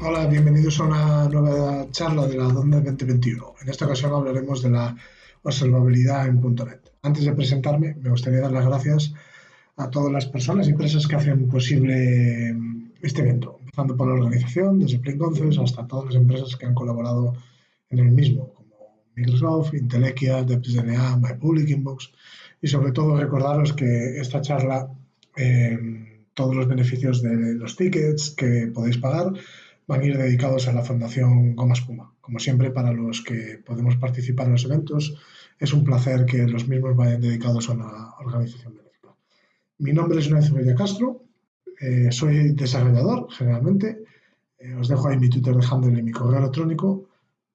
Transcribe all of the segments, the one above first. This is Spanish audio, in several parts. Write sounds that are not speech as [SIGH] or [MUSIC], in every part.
Hola, bienvenidos a una nueva charla de la DONDE 2021. En esta ocasión hablaremos de la observabilidad en .NET. Antes de presentarme, me gustaría dar las gracias a todas las personas y empresas que hacen posible este evento, empezando por la organización, desde Plain hasta todas las empresas que han colaborado en el mismo, como Microsoft, Intelequia, DepsDNA, MyPublic Inbox, y sobre todo recordaros que esta charla, eh, todos los beneficios de los tickets que podéis pagar van a ir dedicados a la Fundación Goma Espuma. Como siempre, para los que podemos participar en los eventos, es un placer que los mismos vayan dedicados a una organización benéfica. Mi nombre es Ignacio Villa Castro, eh, soy desarrollador generalmente, eh, os dejo ahí mi Twitter de handle y mi correo electrónico.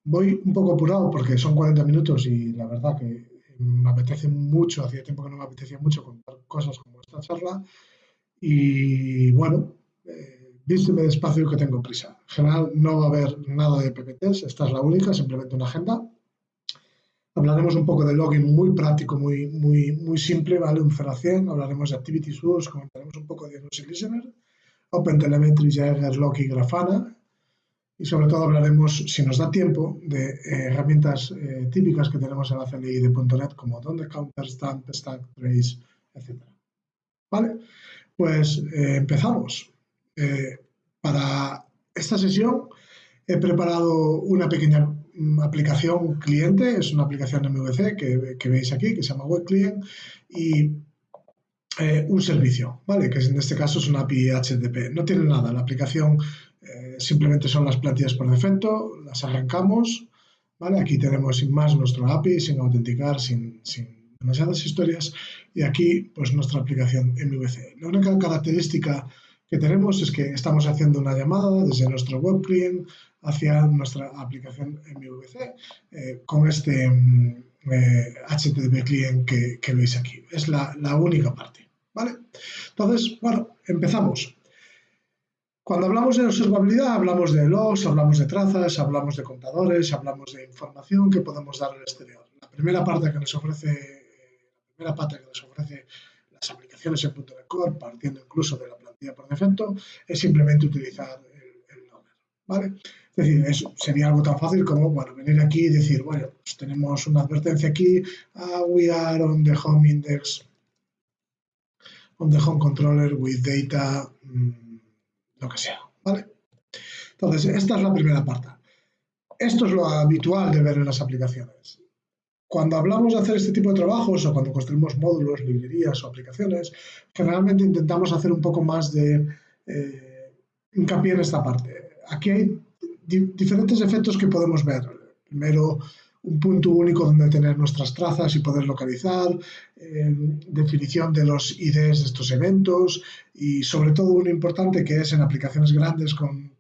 Voy un poco apurado porque son 40 minutos y la verdad que me apetece mucho, hacía tiempo que no me apetecía mucho contar cosas como charla y bueno, eh, despacio que tengo prisa. En general no va a haber nada de PPTs, esta es la única, simplemente una agenda Hablaremos un poco de login muy práctico, muy, muy, muy simple, ¿vale? Un 0 a 100. Hablaremos de Activity Source, comentaremos un poco de Diagnostic Listener, OpenTelemetry, Jagger, Loki, Grafana. Y sobre todo hablaremos, si nos da tiempo, de eh, herramientas eh, típicas que tenemos en la CLI de .NET como Donde Counter, Stamp, Stack, Trace, etc. ¿Vale? Pues eh, empezamos. para esta sesión he preparado una pequeña aplicación cliente, es una aplicación MVC que, que veis aquí, que se llama Web Client, y eh, un servicio, ¿vale? Que en este caso es una API HTTP. No tiene nada, la aplicación eh, simplemente son las plantillas por defecto, las arrancamos, ¿vale? Aquí tenemos sin más nuestro API, sin autenticar, sin, sin demasiadas historias, y aquí pues nuestra aplicación MVC. La única característica que tenemos es que estamos haciendo una llamada desde nuestro web client hacia nuestra aplicación MVC eh, con este HTTP mm, client que, veis aquí. Es la, única parte. ¿vale? Entonces, bueno, empezamos. Cuando hablamos de observabilidad, hablamos de logs, hablamos de trazas, hablamos de contadores, hablamos de información que podemos dar al exterior. La primera parte que nos ofrece, la primera parte que nos ofrece las aplicaciones en .NET Core, partiendo incluso de la plantilla por defecto, es simplemente utilizar el, el logger. ¿vale? Es decir, sería algo tan fácil como bueno, venir aquí y decir, bueno, pues tenemos una advertencia aquí, uh, we are on the home index, on the home controller with data, mm, lo que sea, ¿vale? Entonces, esta es la primera parte. Esto es lo habitual de ver en las aplicaciones. Cuando hablamos de hacer este tipo de trabajos o cuando construimos módulos, librerías o aplicaciones, generalmente intentamos hacer un poco más de eh, hincapié en esta parte. Aquí hay diferentes efectos que podemos ver. Primero, un punto único donde tener nuestras trazas y poder localizar, eh, definición de los IDs de estos eventos y sobre todo uno importante que es en aplicaciones grandes con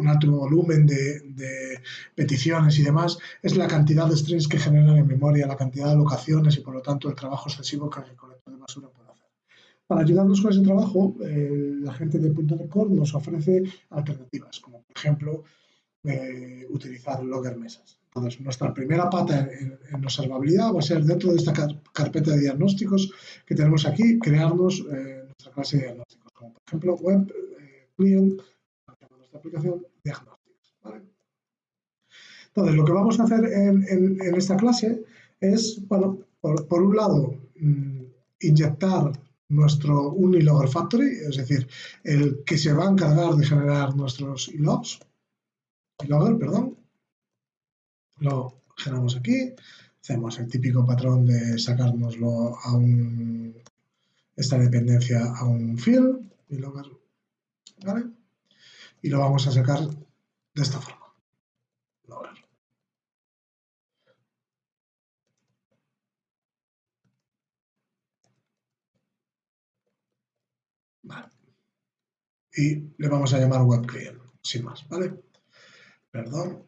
un alto volumen de, peticiones y demás, es la cantidad de strings que generan en memoria, la cantidad de locaciones y por lo tanto el trabajo excesivo que el recolector de basura puede hacer. Para ayudarnos con ese trabajo, eh, la gente de .NET Core nos ofrece alternativas, como por ejemplo eh, utilizar logger mesas. Entonces, nuestra primera pata en, observabilidad va a ser dentro de esta carpeta de diagnósticos que tenemos aquí, crearnos eh, nuestra clase de diagnósticos, como por ejemplo web eh, client, aplicación diagnósticos. Entonces, lo que vamos a hacer en, esta clase es, bueno, por, un lado, mm, inyectar nuestro Unilogger Factory, es decir, el que se va a encargar de generar nuestros logs logger, perdón. Lo generamos aquí. Hacemos el típico patrón de sacárnoslo a un, esta dependencia a un field, logger, ¿vale? Y lo vamos a sacar de esta forma. Vale. Y le vamos a llamar web client, sin más, ¿vale? perdón,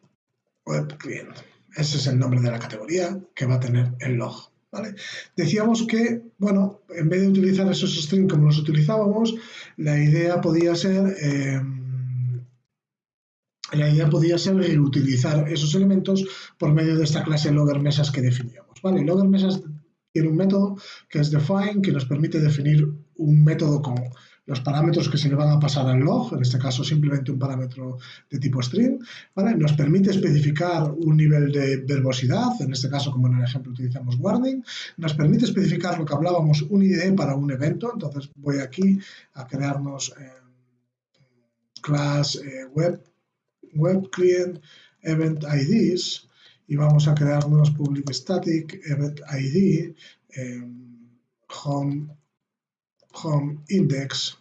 web client. Ese es el nombre de la categoría que va a tener el log. ¿vale? Decíamos que, bueno, en vez de utilizar esos strings como los utilizábamos, la idea podía ser... Em, la idea podía ser reutilizar esos elementos por medio de esta clase logger mesas que definíamos. ¿vale? Logger mesas tiene un método que es define, que nos permite definir un método con los parámetros que se le van a pasar al log, en este caso simplemente un parámetro de tipo string. Nos permite especificar un nivel de verbosidad, en este caso como en el ejemplo utilizamos warning, nos permite especificar lo que hablábamos, un ID para un evento, entonces voy aquí a crearnos eh, class eh, web, web client event IDs y vamos a crearnos public static event ID home home index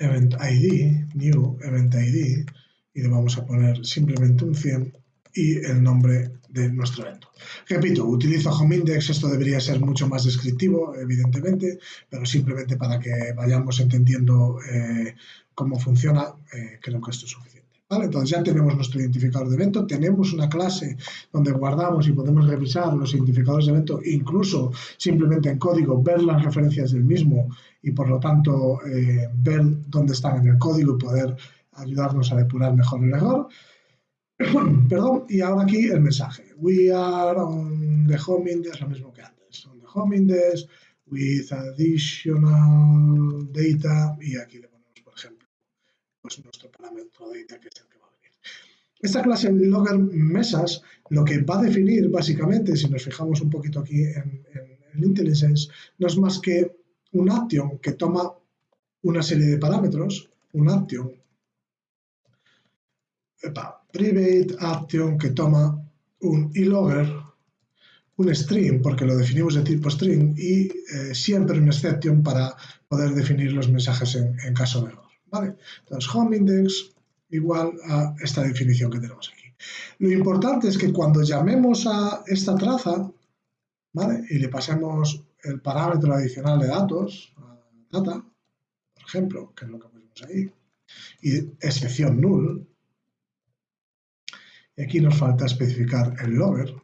event ID, new event ID, y le vamos a poner simplemente un 100 y el nombre de nuestro evento. Repito, utilizo home index, esto debería ser mucho más descriptivo, evidentemente, pero simplemente para que vayamos entendiendo eh, cómo funciona, eh, creo que esto es suficiente. Entonces ya tenemos nuestro identificador de evento, tenemos una clase donde guardamos y podemos revisar los identificadores de evento, incluso simplemente en código ver las referencias del mismo y por lo tanto eh, ver dónde están en el código y poder ayudarnos a depurar mejor el error. [COUGHS] Perdón, y ahora aquí el mensaje. We are on the home index, lo mismo que antes. On the home index with additional data y aquí le pues nuestro parámetro data que es el que va a venir. Esta clase en logger mesas lo que va a definir básicamente, si nos fijamos un poquito aquí en, el IntelliSense, no es más que un action que toma una serie de parámetros, un action, private action que toma un logger, un string, porque lo definimos de tipo string, y eh, siempre un exception para poder definir los mensajes en caso de error. ¿vale? Entonces, home index igual a esta definición que tenemos aquí. Lo importante es que cuando llamemos a esta traza, ¿vale? Y le pasemos el parámetro adicional de datos, data, por ejemplo, que es lo que pusimos ahí, y excepción null, y aquí nos falta especificar el logger,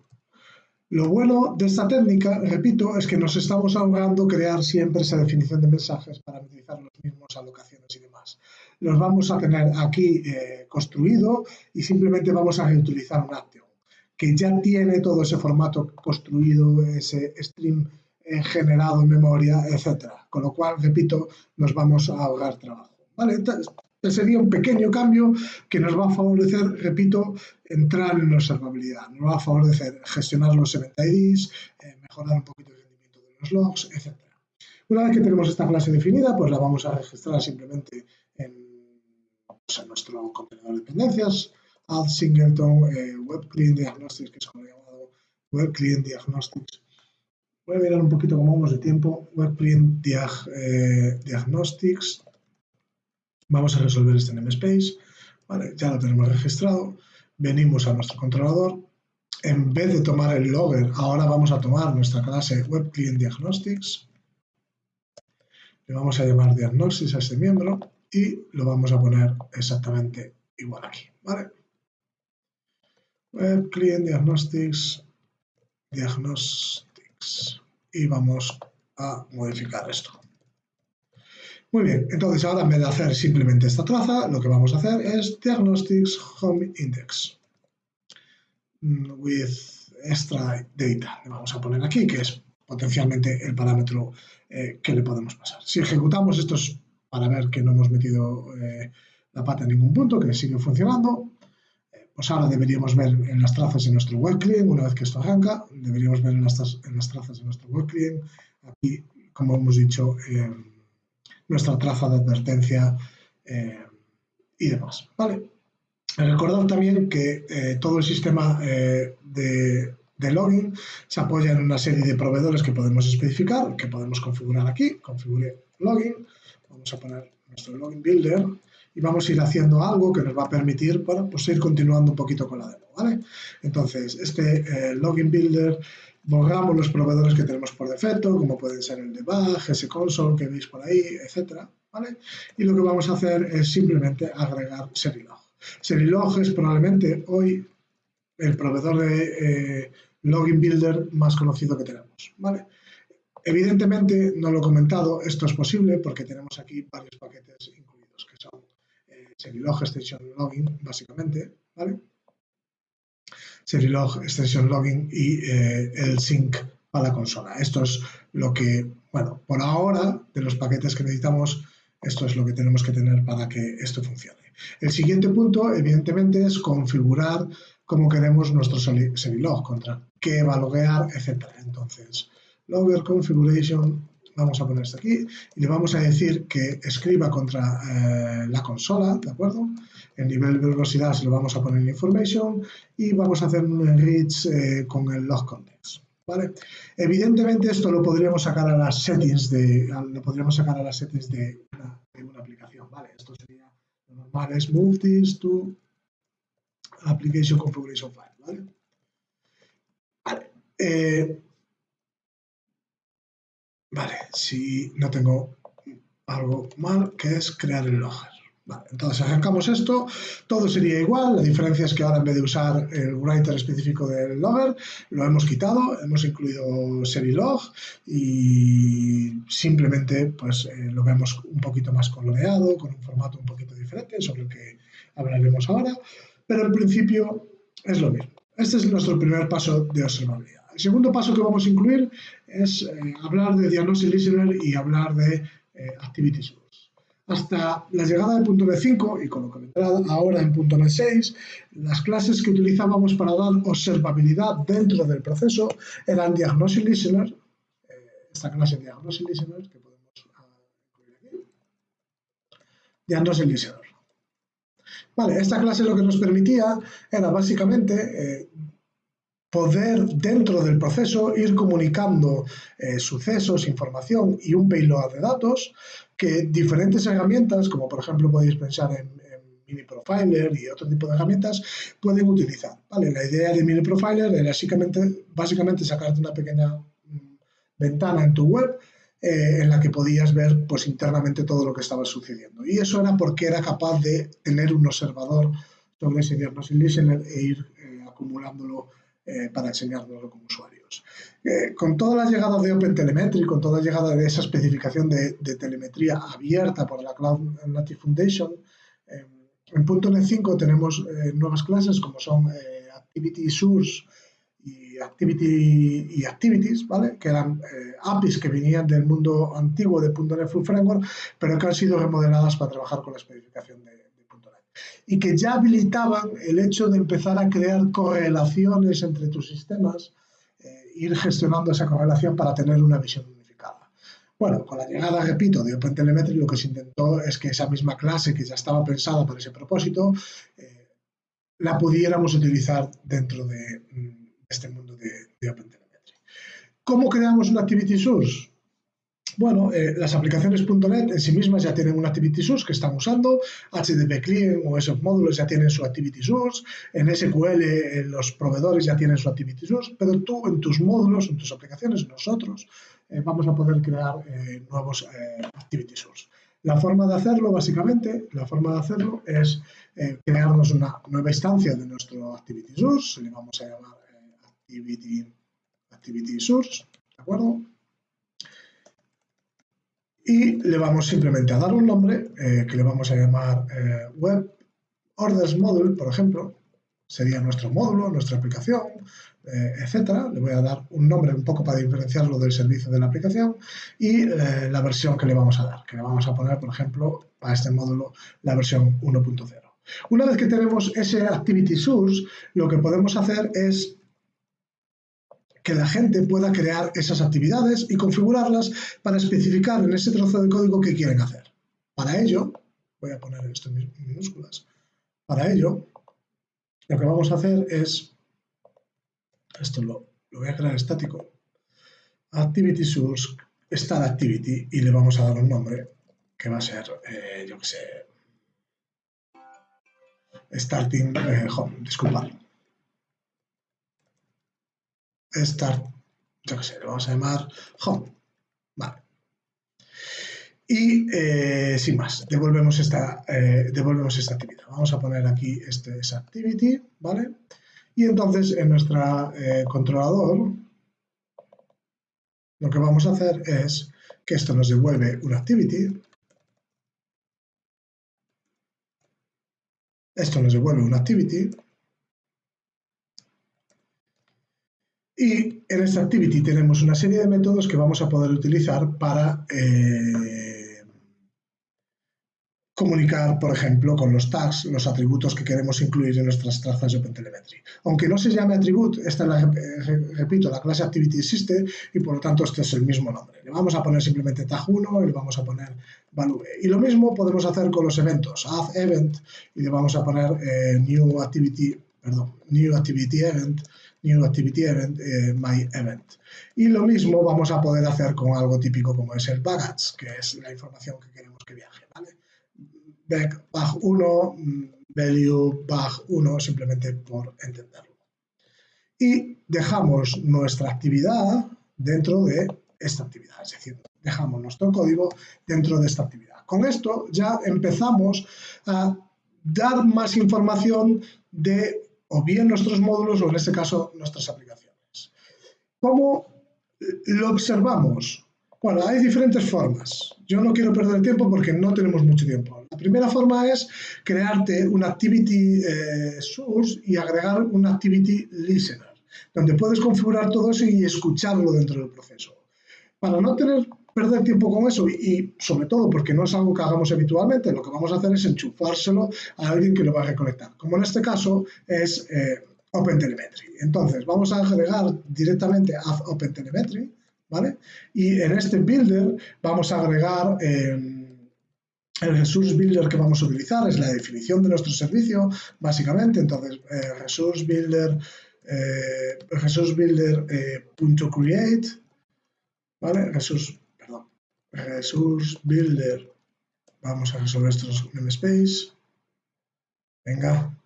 lo bueno de esta técnica, repito, es que nos estamos ahorrando crear siempre esa definición de mensajes para utilizar los mismos alocaciones y demás. Los vamos a tener aquí eh, construido y simplemente vamos a reutilizar un action que ya tiene todo ese formato construido, ese stream eh, generado en memoria, etc. Con lo cual, repito, nos vamos a ahorrar trabajo. ¿Vale? Sería un pequeño cambio que nos va a favorecer, repito, entrar en observabilidad. Nos va a favorecer gestionar los event IDs, eh, mejorar un poquito el rendimiento de los logs, etc. Una vez que tenemos esta clase definida, pues la vamos a registrar simplemente en, nuestro contenedor de dependencias, add singleton eh, web client diagnostics, que es como llamado web client diagnostics. Voy a mirar un poquito cómo vamos de tiempo. Web client eh, diagnostics Vamos a resolver este namespace. Ya lo tenemos registrado. Venimos a nuestro controlador. En vez de tomar el logger, ahora vamos a tomar nuestra clase Web Diagnostics. Le vamos a llamar Diagnostics a este miembro y lo vamos a poner exactamente igual aquí. ¿vale? Web Diagnostics, Diagnostics. Y vamos a modificar esto. Muy bien, entonces ahora en vez de hacer simplemente esta traza, lo que vamos a hacer es Diagnostics Home Index mm, with extra data. Le vamos a poner aquí, que es potencialmente el parámetro eh, que le podemos pasar. Si ejecutamos esto es para ver que no hemos metido eh, la pata en ningún punto, que sigue funcionando. Eh, pues ahora deberíamos ver en las trazas de nuestro web client, una vez que esto arranca, deberíamos ver en las, en las trazas de nuestro web client, aquí, como hemos dicho, nuestra traza de advertencia eh, y demás. ¿vale? Recordad también que eh, todo el sistema eh, de, login se apoya en una serie de proveedores que podemos especificar, que podemos configurar aquí. Configure login. Vamos a poner nuestro login builder y vamos a ir haciendo algo que nos va a permitir bueno, pues ir continuando un poquito con la demo. ¿vale? Entonces, este login builder borramos los proveedores que tenemos por defecto, como pueden ser el debug, console que veis por ahí, etcétera, ¿vale? Y lo que vamos a hacer es simplemente agregar Serilog. Serilog es probablemente hoy el proveedor de eh, login builder más conocido que tenemos, ¿vale? Evidentemente, no lo he comentado, esto es posible porque tenemos aquí varios paquetes incluidos, que son eh, Serilog Extension Login, básicamente, ¿vale? Serilog, Extension Login y eh, el sync para la consola. Esto es lo que Bueno, por ahora, de los paquetes que necesitamos, esto es lo que tenemos que tener para que esto funcione. El siguiente punto, evidentemente, es configurar cómo queremos nuestro Serilog, contra qué va a loguear, etc. Entonces, logger configuration, vamos a poner esto aquí, y le vamos a decir que escriba contra eh, la consola, ¿de acuerdo? El nivel de velocidad se lo vamos a poner en information y vamos a hacer un enrich eh, con el log context. ¿Vale? Evidentemente esto lo podríamos sacar a las settings de, lo podríamos sacar a las settings de una, aplicación, ¿vale? Esto sería lo normal es move this to application configuration file, ¿vale? Vale. Eh, vale, si no tengo algo mal, que es crear el logger. Vale, entonces arrancamos esto, todo sería igual, la diferencia es que ahora en vez de usar el writer específico del logger, lo hemos quitado, hemos incluido serilog y simplemente pues eh, lo vemos un poquito más coloreado, con un formato un poquito diferente, sobre el que hablaremos ahora, pero en principio es lo mismo. Este es nuestro primer paso de observabilidad. El segundo paso que vamos a incluir es eh, hablar de Diagnostic Listener y hablar de eh, Activity hasta la llegada de .NET 5 y con lo que vendrá ahora en .NET 6, las clases que utilizábamos para dar observabilidad dentro del proceso eran Diagnostic Listener, eh, esta clase Diagnostic Listener que podemos incluir aquí, Diagnostic Listener. Vale, esta clase lo que nos permitía era básicamente eh, poder dentro del proceso ir comunicando eh, sucesos, información y un payload de datos que diferentes herramientas, como por ejemplo podéis pensar en, Mini Profiler y otro tipo de herramientas, pueden utilizar. ¿vale? La idea de Mini Profiler era básicamente, básicamente sacarte una pequeña mm, ventana en tu web eh, en la que podías ver pues, internamente todo lo que estaba sucediendo. Y eso era porque era capaz de tener un observador sobre ese diagnóstico listener e ir eh, acumulándolo eh, para enseñárnoslo como usuarios. Eh, con toda la llegada de OpenTelemetry, con toda la llegada de esa especificación de, telemetría abierta por la Cloud Native Foundation, eh, en .NET 5 tenemos nuevas clases como son Activity Source y Activity y Activities, ¿vale? que eran APIs que venían del mundo antiguo de .NET Full Framework, pero que han sido remodeladas para trabajar con la especificación de, y que ya habilitaban el hecho de empezar a crear correlaciones entre tus sistemas, eh, ir gestionando esa correlación para tener una visión unificada. Bueno, con la llegada, repito, de OpenTelemetry lo que se intentó es que esa misma clase que ya estaba pensada para ese propósito, eh, la pudiéramos utilizar dentro de, mm, este mundo de, de OpenTelemetry. ¿Cómo creamos una Activity Source? Bueno, eh, las aplicaciones .NET en sí mismas ya tienen un Activity Source que están usando, HTTP Client o esos módulos ya tienen su Activity Source, en SQL eh, los proveedores ya tienen su Activity Source, pero tú en tus módulos, en tus aplicaciones, nosotros, eh, vamos a poder crear nuevos Activity Source. La forma de hacerlo, básicamente, la forma de hacerlo es crearnos una nueva instancia de nuestro Activity Source, le vamos a llamar Activity, Activity Source, ¿de acuerdo? Y le vamos simplemente a dar un nombre eh, que le vamos a llamar eh, Web Orders Module, por ejemplo, sería nuestro módulo, nuestra aplicación, eh, etcétera. Le voy a dar un nombre un poco para diferenciarlo del servicio de la aplicación y la versión que le vamos a dar, que le vamos a poner, por ejemplo, a este módulo la versión 1.0. Una vez que tenemos ese Activity Source, lo que podemos hacer es que la gente pueda crear esas actividades y configurarlas para especificar en ese trozo de código qué quieren hacer. Para ello, voy a poner esto en minúsculas, para ello, lo que vamos a hacer es, esto lo, voy a crear estático, activity source, activity, y le vamos a dar un nombre que va a ser, eh, yo qué sé, starting eh, home, disculpad start, yo qué sé, lo vamos a llamar home. Vale. Y eh, sin más, devolvemos esta, eh, devolvemos esta actividad. Vamos a poner aquí este es activity, ¿vale? Y entonces en nuestro eh, controlador lo que vamos a hacer es que esto nos devuelve una activity. Esto nos devuelve una activity. Y en esta activity tenemos una serie de métodos que vamos a poder utilizar para eh, comunicar, por ejemplo, con los tags, los atributos que queremos incluir en nuestras trazas de OpenTelemetry. Aunque no se llame atribute, esta, la, repito, la clase activity existe y por lo tanto este es el mismo nombre. Le vamos a poner simplemente tag1 y le vamos a poner value. Y lo mismo podemos hacer con los eventos, add event y le vamos a poner eh, new activity, perdón, new activity event New Activity Event, eh, My Event. Y lo mismo vamos a poder hacer con algo típico como es el baggage, que es la información que queremos que viaje. ¿vale? Back, bag 1, value bag 1, simplemente por entenderlo. Y dejamos nuestra actividad dentro de esta actividad, es decir, dejamos nuestro código dentro de esta actividad. Con esto ya empezamos a dar más información de o bien nuestros módulos o en este caso nuestras aplicaciones. ¿Cómo lo observamos? Bueno, hay diferentes formas. Yo no quiero perder tiempo porque no tenemos mucho tiempo. La primera forma es crearte un activity eh, source y agregar un activity listener, donde puedes configurar todo eso y escucharlo dentro del proceso. Para no tener perder tiempo con eso y, sobre todo porque no es algo que hagamos habitualmente, lo que vamos a hacer es enchufárselo a alguien que lo va a reconectar, como en este caso es eh, OpenTelemetry. Entonces, vamos a agregar directamente a OpenTelemetry, ¿vale? Y en este builder vamos a agregar... Eh, el resource builder que vamos a utilizar es la definición de nuestro servicio, básicamente. Entonces, eh, resource builder, eh, resource builder punto create, ¿vale? Resource resource builder. Vamos a resolver estos namespace. Venga,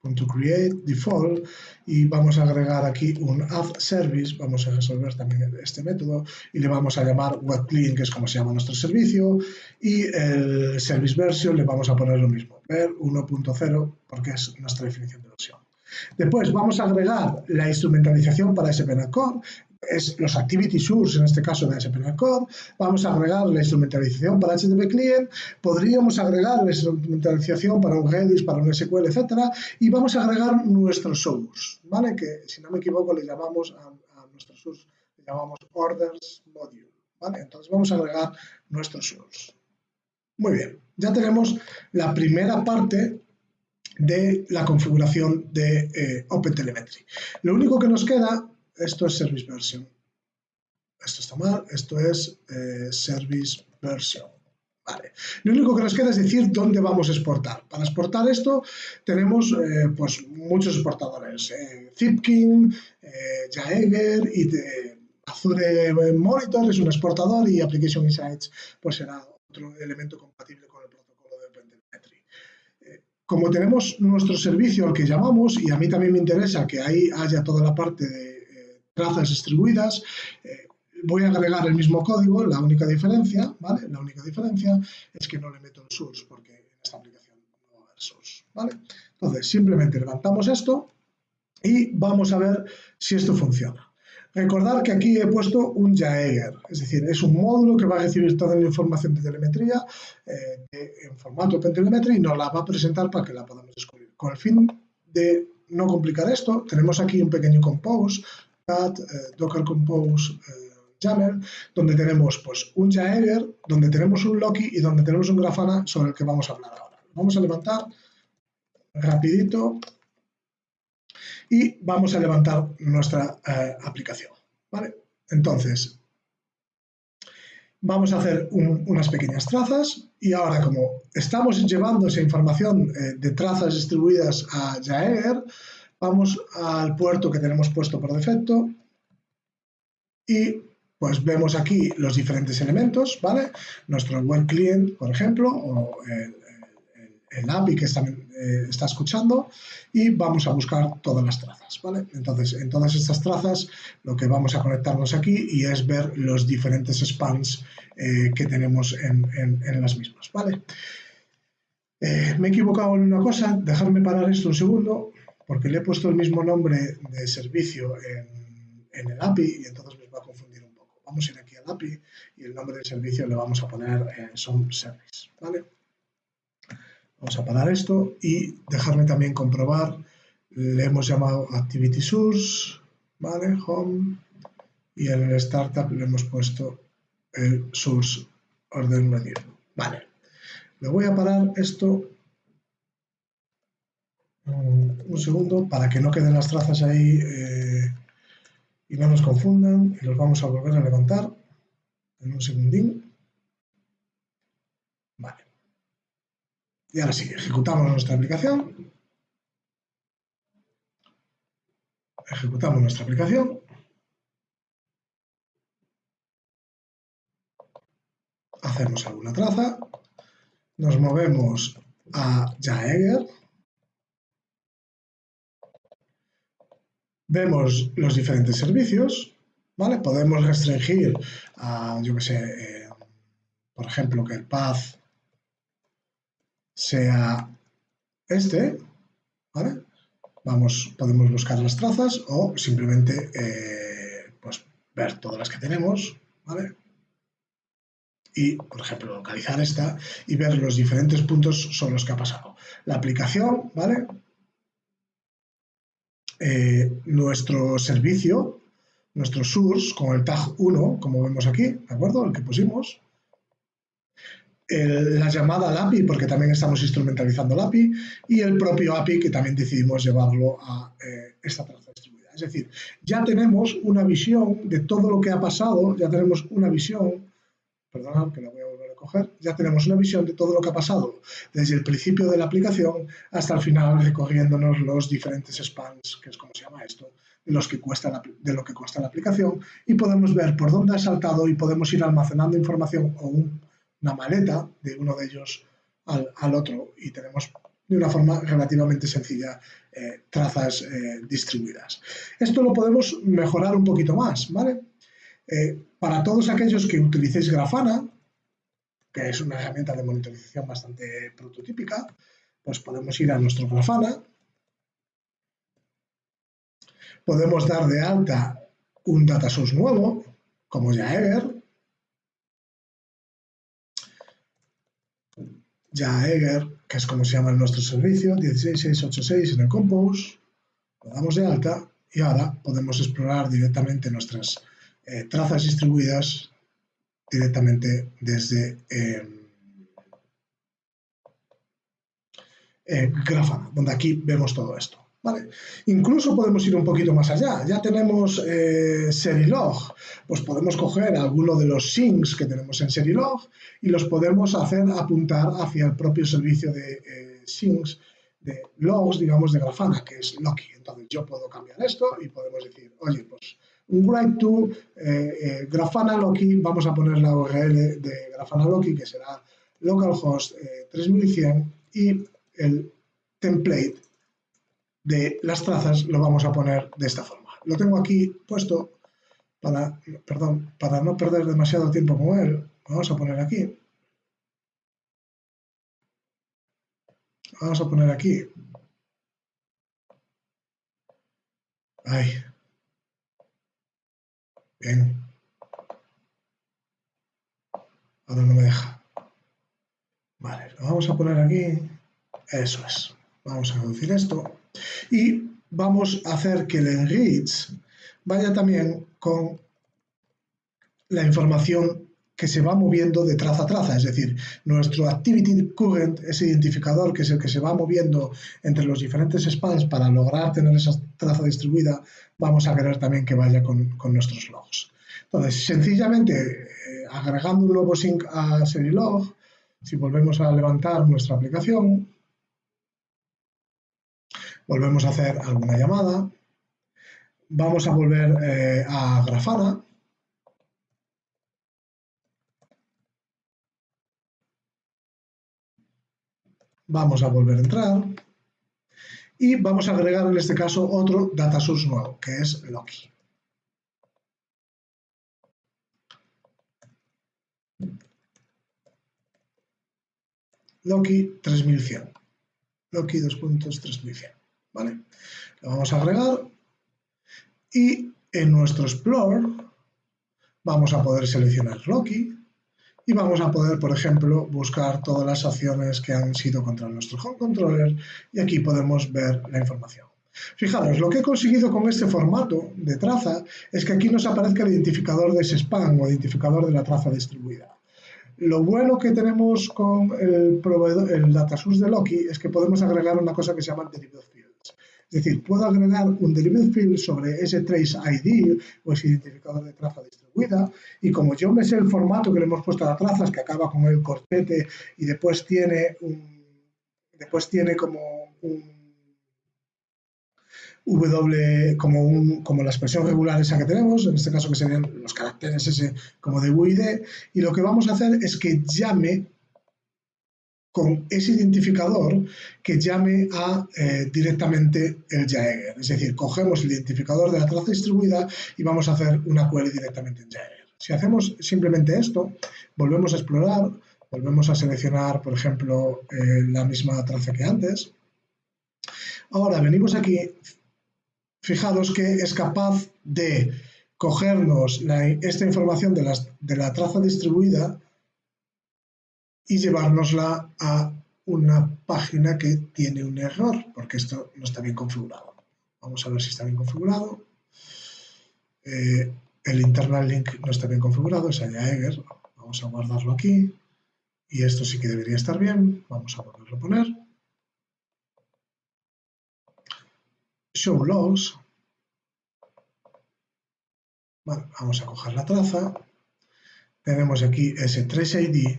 punto create default. Y vamos a agregar aquí un add service, vamos a resolver también este método. Y le vamos a llamar web que es como se llama nuestro servicio. Y el service version le vamos a poner lo mismo, ver 1.0 porque es nuestra definición de versión. Después vamos a agregar la instrumentalización para SPNet Core es los activity source, en este caso de SPNet Code, vamos a agregar la instrumentalización para HTTP Client, podríamos agregar la instrumentalización para un Redis, para un SQL, etcétera, y vamos a agregar nuestro source, ¿vale? Que si no me equivoco le llamamos a, nuestro source, le llamamos orders module, ¿vale? Entonces vamos a agregar nuestro source. Muy bien, ya tenemos la primera parte de la configuración de eh, OpenTelemetry. Lo único que nos queda esto es Service Version. Esto está mal, esto es eh, Service Version. Vale. Lo único que nos queda es decir dónde vamos a exportar. Para exportar esto tenemos eh, pues, muchos exportadores. Eh, Zipkin, Jaeger y Azure Monitor es un exportador y Application Insights pues será otro elemento compatible con el protocolo de OpenTelemetry. como tenemos nuestro servicio al que llamamos, y a mí también me interesa que ahí haya toda la parte de trazas distribuidas. Eh, voy a agregar el mismo código, la única diferencia, ¿vale? La única diferencia es que no le meto el source, porque en esta aplicación no va a haber source, ¿vale? Entonces, simplemente levantamos esto y vamos a ver si esto funciona. Recordar que aquí he puesto un Jaeger, es decir, es un módulo que va a recibir toda la información de telemetría eh, en formato OpenTelemetry y nos la va a presentar para que la podamos descubrir. Con el fin de no complicar esto, tenemos aquí un pequeño compose eh, Docker Compose eh, Jammer, donde tenemos pues, un Jaeger, donde tenemos un Loki y donde tenemos un Grafana sobre el que vamos a hablar ahora. Vamos a levantar rapidito y vamos a levantar nuestra eh, aplicación. ¿vale? Entonces, vamos a hacer unas pequeñas trazas y ahora como estamos llevando esa información de trazas distribuidas a Jaeger, Vamos al puerto que tenemos puesto por defecto y pues vemos aquí los diferentes elementos, ¿vale? Nuestro web client, por ejemplo, o el, API que está, eh, está, escuchando y vamos a buscar todas las trazas, ¿vale? Entonces, en todas estas trazas lo que vamos a conectarnos aquí y es ver los diferentes spans eh, que tenemos en, en, las mismas, ¿vale? Eh, me he equivocado en una cosa, dejadme parar esto un segundo porque le he puesto el mismo nombre de servicio en, el API y entonces me va a confundir un poco. Vamos a ir aquí al API y el nombre del servicio le vamos a poner eh, Some Service. ¿vale? Vamos a parar esto y dejarme también comprobar. Le hemos llamado Activity Source. ¿vale? Home, y en el startup le hemos puesto el source orden medio. Vale, le voy a parar esto un segundo para que no queden las trazas ahí eh, y no nos confundan y los vamos a volver a levantar en un segundín. Vale. Y ahora sí, ejecutamos nuestra aplicación. Ejecutamos nuestra aplicación. Hacemos alguna traza. Nos movemos a Jaeger. Vemos los diferentes servicios, ¿vale? Podemos restringir a, yo que sé, eh, por ejemplo, que el path sea este, ¿vale? Vamos, podemos buscar las trazas o simplemente eh, pues, ver todas las que tenemos, ¿vale? Y, por ejemplo, localizar esta y ver los diferentes puntos sobre los que ha pasado. La aplicación, ¿vale? Eh, nuestro servicio, nuestro source con el tag 1, como vemos aquí, ¿de acuerdo? El que pusimos. la llamada al API, porque también estamos instrumentalizando el API, y el propio API, que también decidimos llevarlo a eh, esta traza distribuida. Es decir, ya tenemos una visión de todo lo que ha pasado, ya tenemos una visión, perdona que la voy a ya tenemos una visión de todo lo que ha pasado desde el principio de la aplicación hasta el final recorriéndonos los diferentes spans, que es como se llama esto, de, los que cuesta de lo que cuesta la aplicación y podemos ver por dónde ha saltado y podemos ir almacenando información o una maleta de uno de ellos al, otro y tenemos de una forma relativamente sencilla eh, trazas eh, distribuidas. Esto lo podemos mejorar un poquito más, ¿vale? Eh, para todos aquellos que utilicéis Grafana, que es una herramienta de monitorización bastante prototípica, pues podemos ir a nuestro Grafana, podemos dar de alta un data source nuevo, como Jaeger, Jaeger, que es como se llama nuestro servicio, 16686 en el Compose, lo damos de alta y ahora podemos explorar directamente nuestras eh, trazas distribuidas directamente desde eh, eh, Grafana, donde aquí vemos todo esto. Incluso podemos ir un poquito más allá. Ya tenemos eh, Serilog, pues podemos coger alguno de los syncs que tenemos en Serilog y los podemos hacer apuntar hacia el propio servicio de eh, syncs de logs, digamos, de Grafana, que es Loki. Entonces yo puedo cambiar esto y podemos decir, oye, pues un write to eh, eh, Grafana Loki, vamos a poner la URL de Grafana Loki, que será localhost 3100, eh, y el template de las trazas lo vamos a poner de esta forma. Lo tengo aquí puesto para, perdón, para no perder demasiado tiempo con él. Vamos a poner aquí. Vamos a poner aquí. Ay, Bien. Ahora no me deja. Vale, lo vamos a poner aquí. Eso es. Vamos a reducir esto. Y vamos a hacer que el enrich vaya también con la información que se va moviendo de traza a traza, es decir, nuestro Activity Current, ese identificador que es el que se va moviendo entre los diferentes spans para lograr tener esa traza distribuida, vamos a querer también que vaya con, nuestros logs. Entonces, sencillamente, eh, agregando un nuevo sync a Serilog, si volvemos a levantar nuestra aplicación, volvemos a hacer alguna llamada, vamos a volver eh, a Grafana, Vamos a volver a entrar y vamos a agregar en este caso otro data source nuevo, que es Loki. Loki 3100. Loki 2.3100. ¿Vale? Lo vamos a agregar y en nuestro Explore vamos a poder seleccionar Loki y vamos a poder, por ejemplo, buscar todas las acciones que han sido contra nuestro home controller y aquí podemos ver la información. Fijaros, lo que he conseguido con este formato de traza es que aquí nos aparezca el identificador de ese spam o identificador de la traza distribuida. Lo bueno que tenemos con el, proveedor, el de Loki es que podemos agregar una cosa que se llama derivative fields. Es decir, puedo agregar un derivative field sobre ese trace ID o ese identificador de traza distribuida y como yo me sé el formato que le hemos puesto a la traza, es que acaba con el cortete y después tiene un, después tiene como un W como, un, como la expresión regular esa que tenemos, en este caso que serían los caracteres ese como de UID, y lo que vamos a hacer es que llame con ese identificador que llame a eh, directamente el Jaeger. Es decir, cogemos el identificador de la traza distribuida y vamos a hacer una query directamente en Jaeger. Si hacemos simplemente esto, volvemos a explorar, volvemos a seleccionar, por ejemplo, eh, la misma traza que antes. Ahora venimos aquí, fijaros que es capaz de cogernos esta información de, de la traza distribuida y llevárnosla a una página que tiene un error, porque esto no está bien configurado. Vamos a ver si está bien configurado. Eh, el internal link no está bien configurado, es Jaeger. Vamos a guardarlo aquí. Y esto sí que debería estar bien. Vamos a volverlo a poner. Show logs vamos a coger la traza, tenemos aquí ese trace ID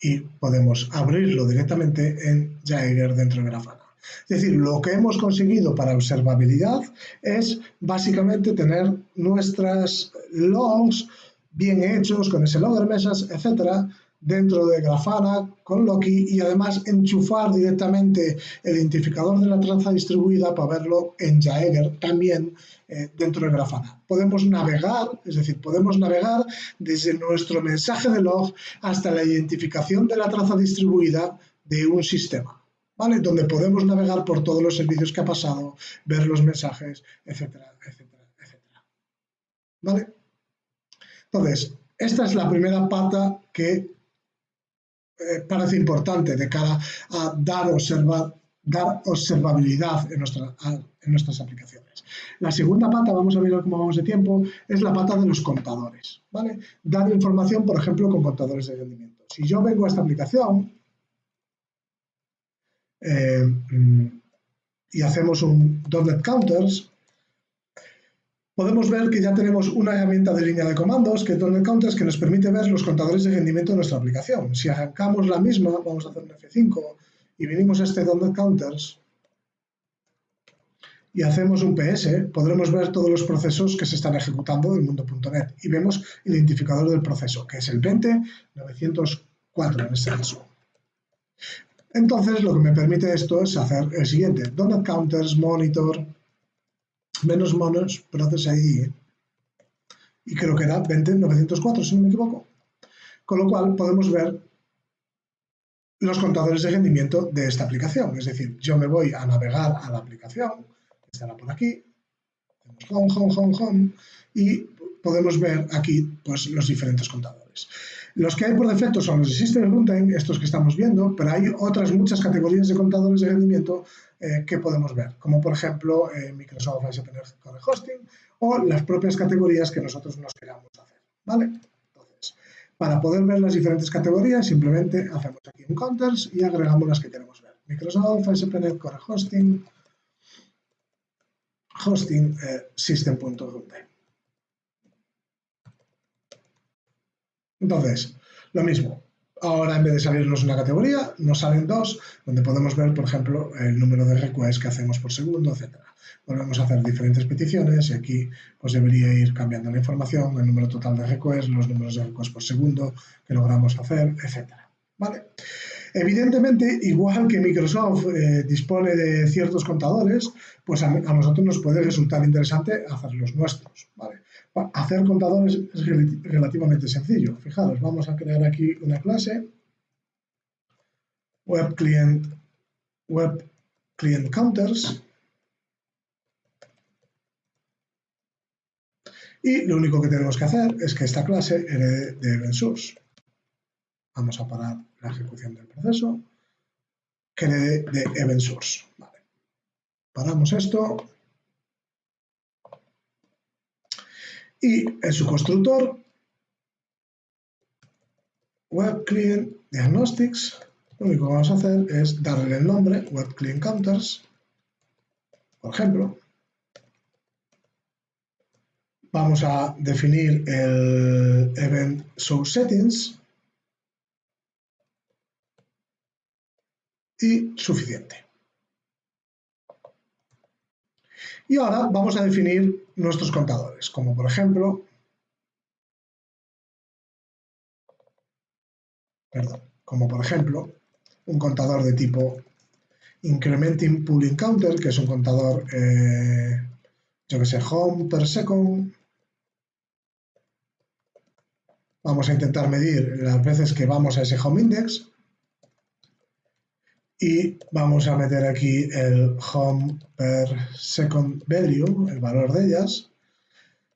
y podemos abrirlo directamente en Jaeger dentro de Grafana. Es decir, lo que hemos conseguido para observabilidad es básicamente tener nuestras logs bien hechos con ese logger mesas, etcétera, dentro de Grafana con Loki y además enchufar directamente el identificador de la traza distribuida para verlo en Jaeger también eh, dentro de Grafana. Podemos navegar, es decir, podemos navegar desde nuestro mensaje de log hasta la identificación de la traza distribuida de un sistema, ¿vale? Donde podemos navegar por todos los servicios que ha pasado, ver los mensajes, etcétera, etcétera, etcétera. ¿Vale? Entonces, esta es la primera pata que parece importante de cara a dar, dar observabilidad en, nuestra, en nuestras aplicaciones. La segunda pata, vamos a ver cómo vamos de tiempo, es la pata de los contadores. ¿vale? Dar información, por ejemplo, con contadores de rendimiento. Si yo vengo a esta aplicación eh, mm, y hacemos un .NET Counters, podemos ver que ya tenemos una herramienta de línea de comandos, que es .NET Counters, que nos permite ver los contadores de rendimiento de nuestra aplicación. Si arrancamos la misma, vamos a hacer un F5 y venimos a este .NET Counters y hacemos un PS, podremos ver todos los procesos que se están ejecutando del mundo.NET y vemos el identificador del proceso, que es el 20904 en este caso. Entonces, lo que me permite esto es hacer el siguiente, .NET Counters, Monitor, menos monos, Process ID, y creo que era 20904, si no me equivoco. Con lo cual podemos ver los contadores de rendimiento de esta aplicación. Es decir, yo me voy a navegar a la aplicación, estará por aquí, home, home, home, home, y podemos ver aquí pues, los diferentes contadores. Los que hay por defecto son los de System Runtime, estos que estamos viendo, pero hay otras muchas categorías de contadores de rendimiento eh, que podemos ver, como por ejemplo eh, Microsoft ASP.NET Core Hosting o las propias categorías que nosotros nos queramos hacer. ¿vale? Entonces, para poder ver las diferentes categorías, simplemente hacemos aquí un counters y agregamos las que queremos ver. Microsoft ASP.NET Core Hosting, hosting eh. Entonces, lo mismo, Ahora, en vez de salirnos una categoría, nos salen dos, donde podemos ver, por ejemplo, el número de requests que hacemos por segundo, etc. Volvemos a hacer diferentes peticiones y aquí pues debería ir cambiando la información, el número total de requests, los números de requests por segundo que logramos hacer, etc. ¿Vale? Evidentemente, igual que Microsoft eh, dispone de ciertos contadores, pues a, nosotros nos puede resultar interesante hacer los nuestros. Hacer contadores es relativamente sencillo. Fijaros, vamos a crear aquí una clase web client, web client counters y lo único que tenemos que hacer es que esta clase herede de event source. Vamos a parar la ejecución del proceso que herede de event source. Paramos esto. Y en su constructor, Web Client Diagnostics, lo único que vamos a hacer es darle el nombre, Web Client Counters, por ejemplo. Vamos a definir el Event Source Settings y suficiente. Y ahora vamos a definir nuestros contadores, como por ejemplo, perdón, como por ejemplo un contador de tipo incrementing pooling counter, que es un contador, eh, yo que sé, home per second. Vamos a intentar medir las veces que vamos a ese home index y vamos a meter aquí el home per second value, el valor de ellas.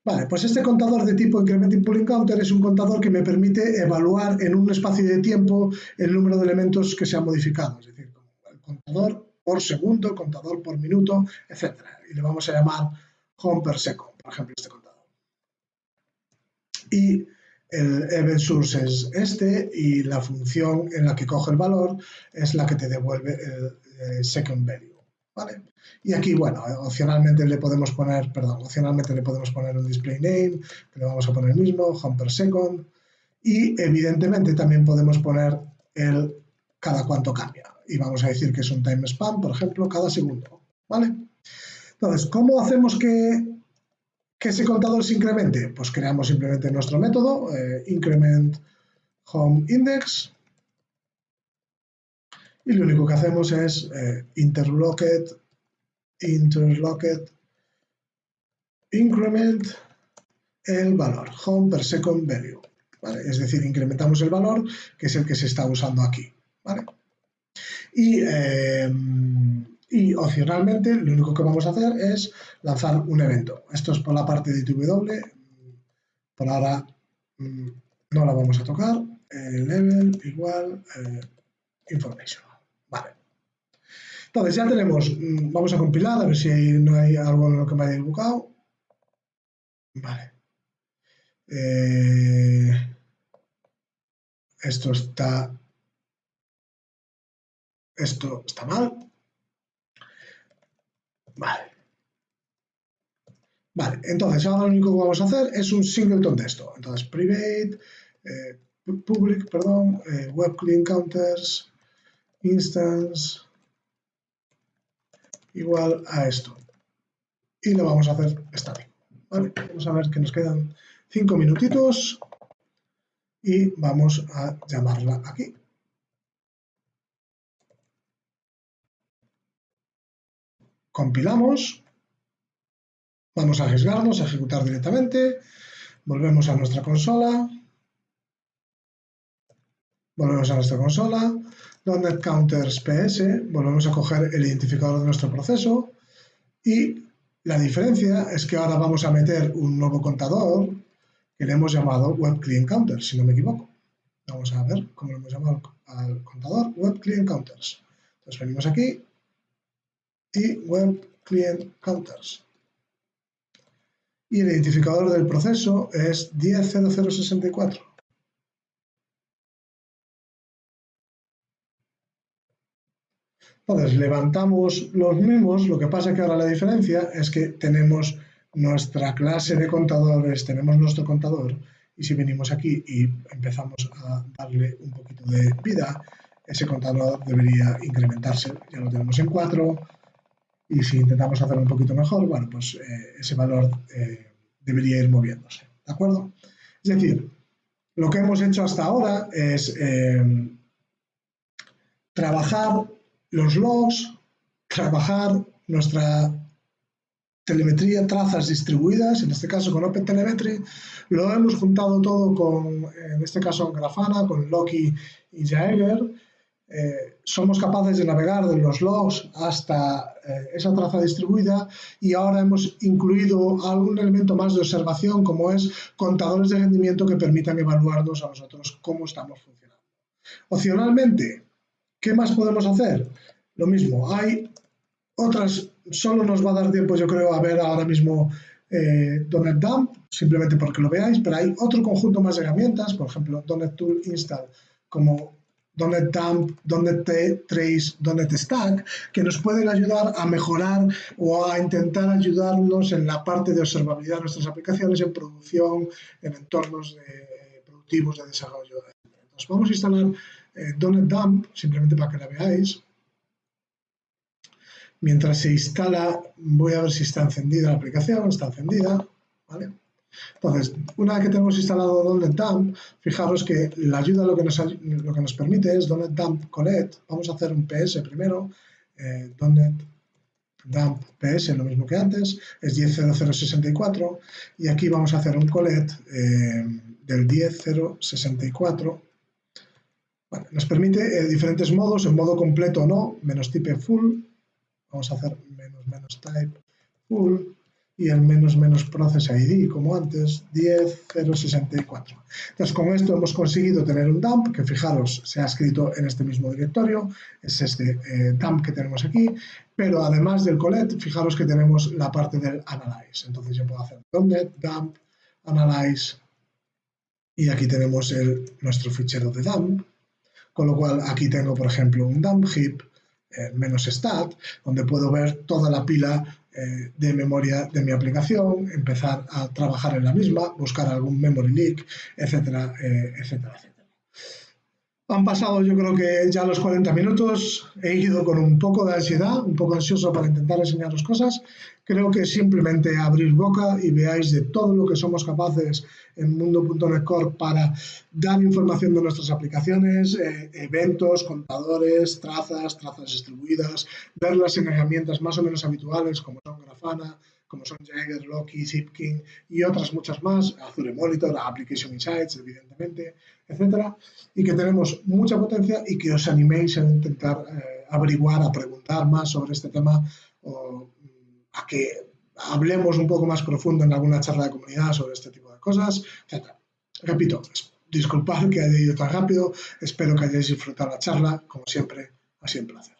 Vale, pues este contador de tipo incrementing pooling counter es un contador que me permite evaluar en un espacio de tiempo el número de elementos que se han modificado, es decir, el contador por segundo, contador por minuto, etc. Y le vamos a llamar home per second, por ejemplo, este contador. Y el event source es este y la función en la que coge el valor es la que te devuelve el, second value. ¿vale? Y aquí, bueno, opcionalmente le podemos poner, perdón, opcionalmente le podemos poner un display name, que le vamos a poner el mismo, home second, y evidentemente también podemos poner el cada cuánto cambia. Y vamos a decir que es un time span, por ejemplo, cada segundo. ¿Vale? Entonces, ¿cómo hacemos que que ese contador se incremente? Pues creamos simplemente nuestro método, eh, increment home index, y lo único que hacemos es eh, interlocked, interlocked, increment el valor, home per second value. Es decir, incrementamos el valor, que es el que se está usando aquí. ¿vale? Y eh, y opcionalmente lo único que vamos a hacer es lanzar un evento. Esto es por la parte de ITW. Por ahora mm, no la vamos a tocar. level igual eh, information. Vale. Entonces ya tenemos, mm, vamos a compilar a ver si no hay algo en lo que me haya dibujado. Vale. Eh, esto está esto está mal. Vale. Vale, entonces ahora lo único que vamos a hacer es un singleton de esto. Entonces, private, eh, public, perdón, eh, counters, instance, igual a esto. Y lo vamos a hacer estático. Vale, vamos a ver que nos quedan cinco minutitos y vamos a llamarla aquí. Compilamos, vamos a arriesgarnos a ejecutar directamente, volvemos a nuestra consola, volvemos a nuestra consola, .NET Counters PS, volvemos a coger el identificador de nuestro proceso y la diferencia es que ahora vamos a meter un nuevo contador que le hemos llamado Web Client Counter, si no me equivoco. Vamos a ver cómo lo hemos llamado al contador Web Client Counters. Entonces venimos aquí, y Web Client Counters. Y el identificador del proceso es 100064. Entonces, levantamos los mismos, lo que pasa que ahora la diferencia es que tenemos nuestra clase de contadores, tenemos nuestro contador, y si venimos aquí y empezamos a darle un poquito de vida, ese contador debería incrementarse. Ya lo tenemos en 4, y si intentamos hacerlo un poquito mejor, bueno, pues eh, ese valor eh, debería ir moviéndose, ¿de acuerdo? Es decir, lo que hemos hecho hasta ahora es eh, trabajar los logs, trabajar nuestra telemetría, trazas distribuidas, en este caso con OpenTelemetry, lo hemos juntado todo con, en este caso, Grafana, con Loki y Jaeger, eh, somos capaces de navegar de los logs hasta esa traza distribuida y ahora hemos incluido algún elemento más de observación como es contadores de rendimiento que permitan evaluarnos a nosotros cómo estamos funcionando. Opcionalmente, ¿qué más podemos hacer? Lo mismo, hay otras solo nos va a dar tiempo, yo creo, a ver ahora mismo eh, Dump, simplemente porque lo veáis, pero hay otro conjunto más de herramientas, por ejemplo, Donet Tool Install, como Donet Dump, Donet Trace, Donet Stack, que nos pueden ayudar a mejorar o a intentar ayudarnos en la parte de observabilidad de nuestras aplicaciones en producción, en entornos productivos de desarrollo. Entonces, vamos a instalar eh, Dump, simplemente para que la veáis. Mientras se instala, voy a ver si está encendida la aplicación, está encendida, ¿vale? Entonces, una vez que tenemos instalado Donet Dump, fijaros que la ayuda lo que nos, permite es Donet Dump Collect. Vamos a hacer un PS primero, eh, Donet Dump PS, lo mismo que antes, es 10.0064 y aquí vamos a hacer un collect eh, del 10.064 nos permite eh, diferentes modos, en modo completo o no, menos type full, vamos a hacer menos type full y el menos menos process ID como antes, 10.064. Entonces con esto hemos conseguido tener un dump que fijaros se ha escrito en este mismo directorio, es este eh, dump que tenemos aquí, pero además del collect, fijaros que tenemos la parte del analyze. Entonces yo puedo hacer donde dump, analyze y aquí tenemos el, nuestro fichero de dump con lo cual aquí tengo, por ejemplo, un dump heap eh, menos stat, donde puedo ver toda la pila eh, de memoria de mi aplicación, empezar a trabajar en la misma, buscar algún memory leak, etcétera, eh, etcétera, etcétera. Han pasado yo creo que ya los 40 minutos, he ido con un poco de ansiedad, un poco ansioso para intentar enseñaros cosas. Creo que simplemente abrir boca y veáis de todo lo que somos capaces en mundo.net Core para dar información de nuestras aplicaciones, eh, eventos, contadores, trazas, trazas distribuidas, verlas en herramientas más o menos habituales como son Grafana, como son Jagger, Loki, Zipkin y otras muchas más, Azure Monitor, Application Insights, evidentemente, etcétera, y que tenemos mucha potencia y que os animéis a intentar eh, averiguar, a preguntar más sobre este tema o mm, a que hablemos un poco más profundo en alguna charla de comunidad sobre este tipo de cosas, etcétera. Repito, disculpad que haya ido tan rápido, espero que hayáis disfrutado la charla, como siempre, ha sido un placer.